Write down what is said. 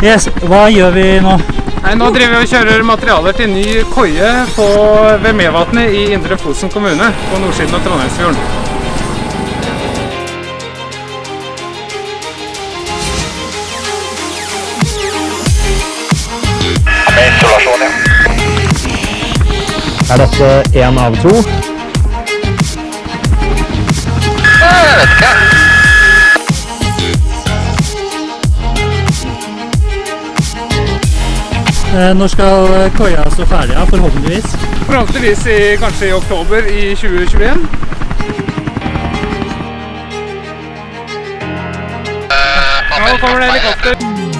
Yes, hva gjør vi nå? Nei, nå driver vi og kjører materialer til ny koie på, ved Mevatnet i Indre Fosen kommune, på nordsiden av Trondheimsfjorden. Er dette en av to? Jeg vet ikke. Når skal eh, koia stå ferdig? Ja, forhåpentligvis. Forhåpentligvis i, kanskje i oktober i 2021. Eh, Nå kommer det helikopter.